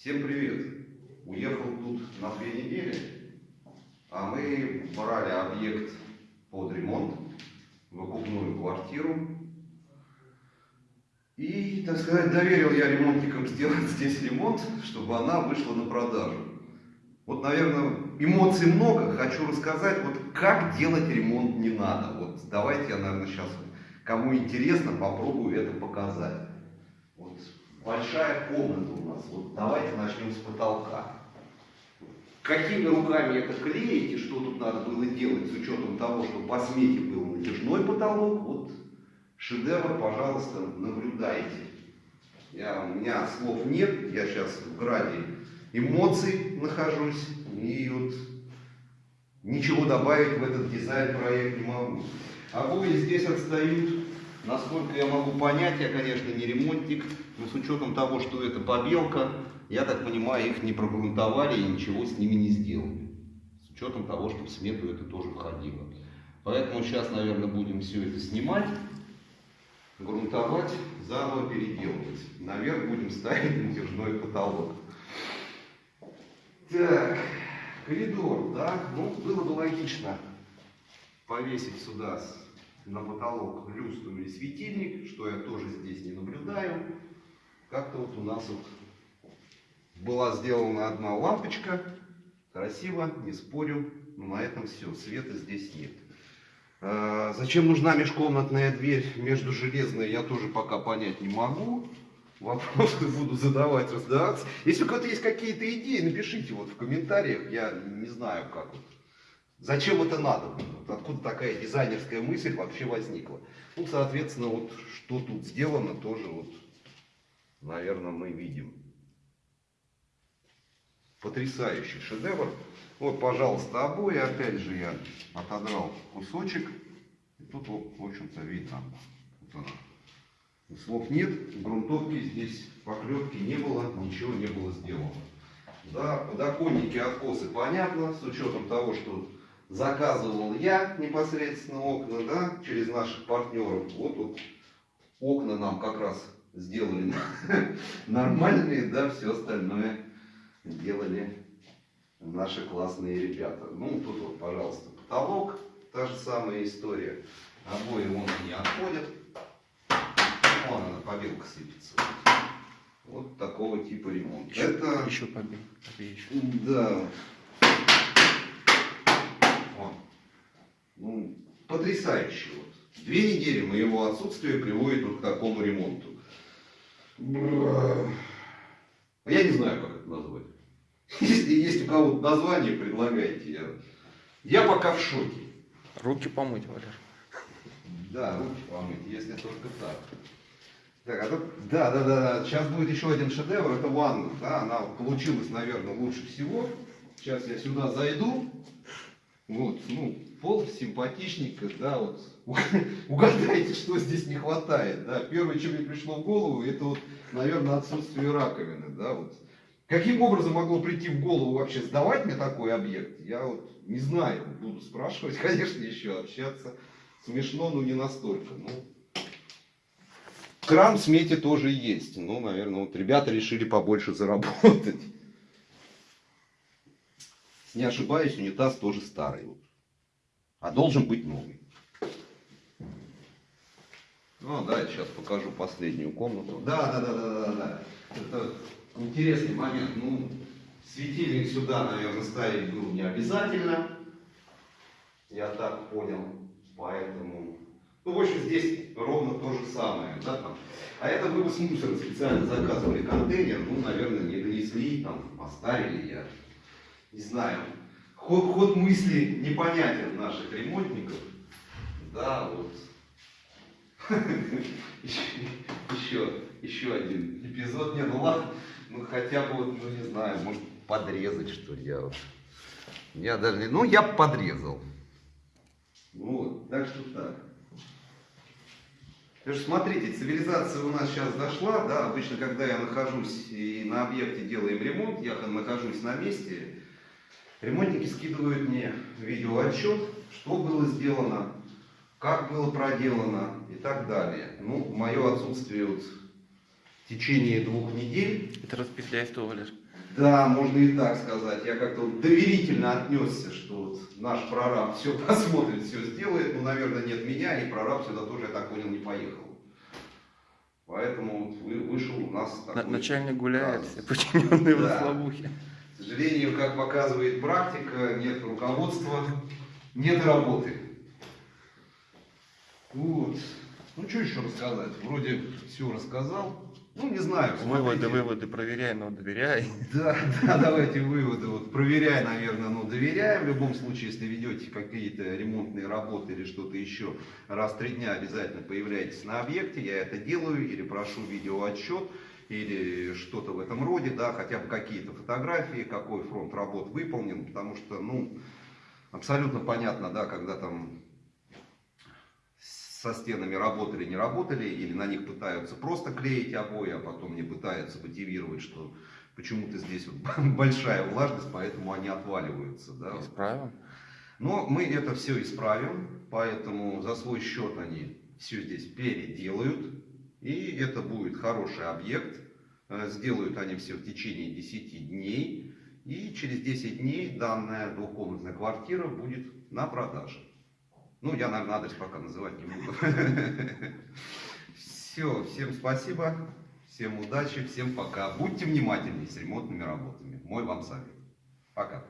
Всем привет! Уехал тут на две недели, а мы брали объект под ремонт, выкупную квартиру. И, так сказать, доверил я ремонтникам сделать здесь ремонт, чтобы она вышла на продажу. Вот, наверное, эмоций много. Хочу рассказать, вот как делать ремонт не надо. Вот давайте я, наверное, сейчас, кому интересно, попробую это показать. Вот большая комната у нас. Вот давайте начнем с потолка. Какими руками это клеить и что тут надо было делать с учетом того, что по смете был натяжной потолок, вот шедевр, пожалуйста, наблюдайте. Я, у меня слов нет, я сейчас в граде эмоций нахожусь и вот ничего добавить в этот дизайн-проект не могу. Обои здесь отстают, насколько я могу понять, я, конечно, не ремонтник, но с учетом того, что это побелка, я так понимаю, их не прогрунтовали и ничего с ними не сделали. С учетом того, что в смету это тоже входило. Поэтому сейчас, наверное, будем все это снимать, грунтовать, заново переделывать. Наверх будем ставить натяжной потолок. Так, коридор, да, ну, было бы логично повесить сюда на потолок люстру или светильник, что я тоже здесь не наблюдаю. Как-то вот у нас вот была сделана одна лампочка, красиво, не спорю, но на этом все, света здесь нет. А, Зачем нужна межкомнатная дверь между железной, я тоже пока понять не могу. Вопросы буду задавать, раздаваться. Если у кого-то есть какие-то идеи, напишите вот в комментариях, я не знаю как вот. Зачем это надо? Откуда такая дизайнерская мысль вообще возникла? Ну, соответственно, вот что тут сделано, тоже вот, наверное, мы видим. Потрясающий шедевр. Вот, пожалуйста, обои. Опять же, я отодрал кусочек. И тут, в общем-то, видно. Вот она. Слов нет, грунтовки здесь, поклепки не было, ничего не было сделано. Да, подоконники, откосы, понятно, с учетом того, что заказывал я непосредственно окна, да, через наших партнеров. Вот, вот окна нам как раз сделали нормальные, да, все остальное делали наши классные ребята. Ну, тут вот, пожалуйста, потолок, та же самая история. Обои вон они отходят. Вон она, побелка сыпется. Вот такого типа ремонт. Еще, Это, еще еще. да. Вон. Ну, потрясающе. Вот. Две недели моего отсутствия приводит вот к такому ремонту. Бра. Я не знаю, как это назвать. Если есть у кого-то название, предлагайте. Я, я пока в шоке. Руки помыть, Валер. Да, руки помыть, если только так. Так, а тут, да, да, да, сейчас будет еще один шедевр, это ванна, да, она получилась, наверное, лучше всего. Сейчас я сюда зайду, вот, ну, пол симпатичненько, да, вот, угадайте, что здесь не хватает, да. Первое, что мне пришло в голову, это вот, наверное, отсутствие раковины, да, вот. Каким образом могло прийти в голову вообще сдавать мне такой объект, я вот не знаю, буду спрашивать, конечно, еще общаться. Смешно, но не настолько. Ну, кран в смете тоже есть. Ну, наверное, вот ребята решили побольше заработать. Не ошибаюсь, унитаз тоже старый. Вот. А должен быть новый. Ну, да, я сейчас покажу последнюю комнату. Да, да, да, да, да, да. Это интересный момент. Ну, светильник сюда, наверное, ставить было не обязательно. Я так понял. Поэтому... Ну, в общем, здесь ровно то же самое. Да, там. А это вывоз мусора. Специально заказывали контейнер. Ну, наверное, не донесли, там, оставили я. Не знаю. Ход, ход мысли непонятен наших ремонтников. Да, вот. Еще, еще один эпизод. Не, ну ладно. Ну, хотя бы, ну, не знаю, может, подрезать, что ли, я. Я даже не... Ну, я подрезал. Вот, так что так. Потому смотрите, цивилизация у нас сейчас дошла, да, обычно, когда я нахожусь и на объекте делаем ремонт, я нахожусь на месте, ремонтники скидывают мне видеоотчет, что было сделано, как было проделано и так далее. Ну, мое отсутствие вот в течение двух недель Это распетляйство, Валер. Да, можно и так сказать. Я как-то вот доверительно отнесся, что вот наш прораб все посмотрит, все сделает. Ну, наверное, нет меня, и прораб сюда тоже, я так понял, не поехал. Поэтому вышел у нас На- такой начальник гуляет, все подчиненные в Да. слабухе. К сожалению, как показывает практика, нет руководства, нет работы. Вот. Ну, что еще рассказать? Вроде все рассказал. Ну, не знаю. Выводы, смотрите. выводы проверяй, но доверяй. Да, да, давайте выводы. Вот проверяй, наверное, но доверяй. В любом случае, если ведете какие-то ремонтные работы или что-то еще, раз в три дня обязательно появляйтесь на объекте. Я это делаю или прошу видеоотчет или что-то в этом роде, да, хотя бы какие-то фотографии, какой фронт работ выполнен, потому что, ну, абсолютно понятно, да, когда там со стенами работали, не работали, или на них пытаются просто клеить обои, а потом не пытаются мотивировать, что почему-то здесь вот большая влажность, поэтому они отваливаются. Да? Исправим. Но мы это все исправим, поэтому за свой счет они все здесь переделают, и это будет хороший объект. Э, Сделают они все в течение 10 дней, и через 10 дней данная двухкомнатная квартира будет на продаже. Ну, я, наверное, адрес пока называть не буду. Все, всем спасибо, всем удачи, всем пока. Будьте внимательны с ремонтными работами. Мой вам совет. Пока.